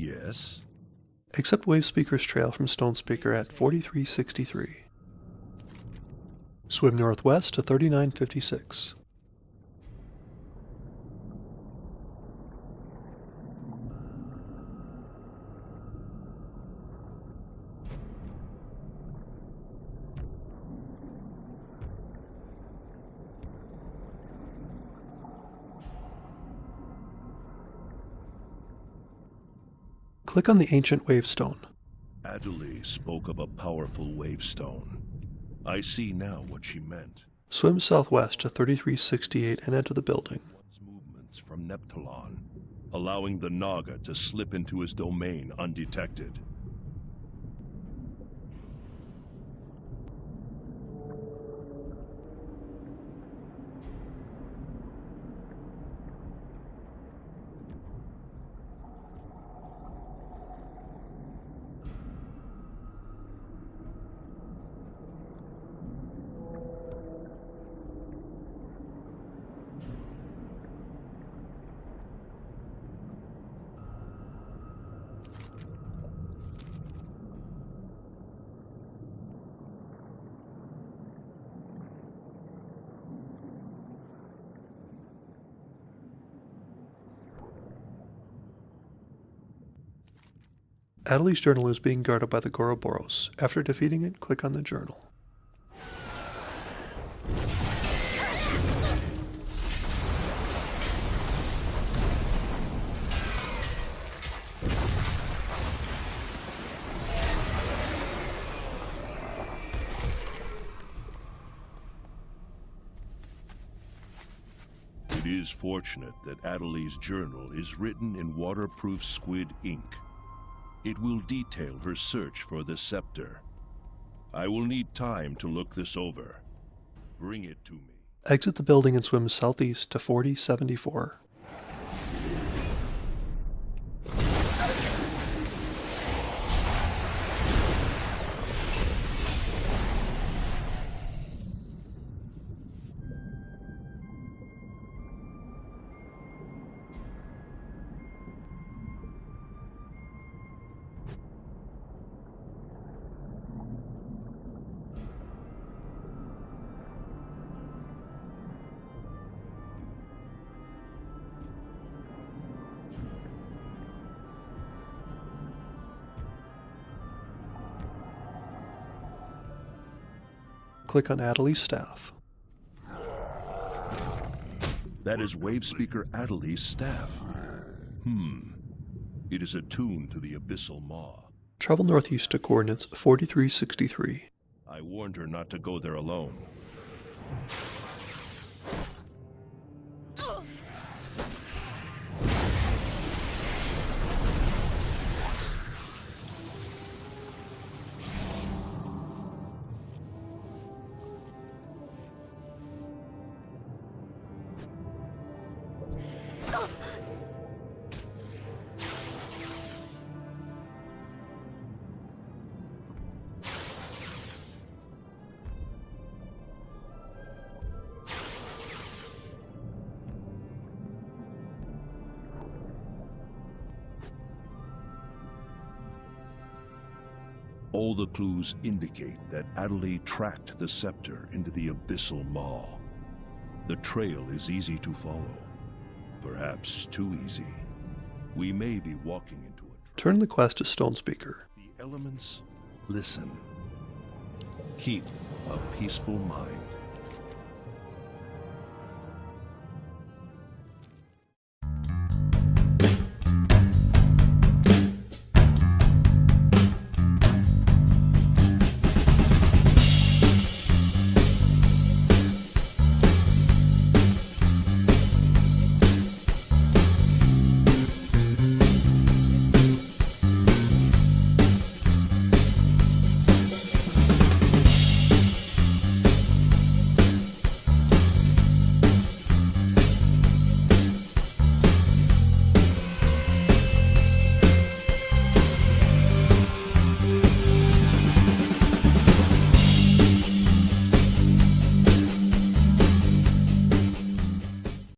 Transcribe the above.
Yes. Accept Wavespeaker's trail from Stonespeaker at 4363. Swim northwest to 3956. Click on the ancient wavestone. Adelie spoke of a powerful wavestone. I see now what she meant. Swim southwest to 3368 and enter the building. Movements from Neptulon, allowing the Naga to slip into his domain undetected. Adelie's journal is being guarded by the Goroboros. After defeating it, click on the journal. It is fortunate that Adelie's journal is written in waterproof squid ink. It will detail her search for the scepter. I will need time to look this over. Bring it to me. Exit the building and swim southeast to 4074. Click on Adelie's staff. That is Wavespeaker Adelie's staff. Hmm. It is attuned to the Abyssal Maw. Travel northeast to coordinates 4363. I warned her not to go there alone. All the clues indicate that Adelie tracked the scepter into the Abyssal Maw. The trail is easy to follow. Perhaps too easy. We may be walking into a... Turn the quest to Stonespeaker. The elements listen. Keep a peaceful mind.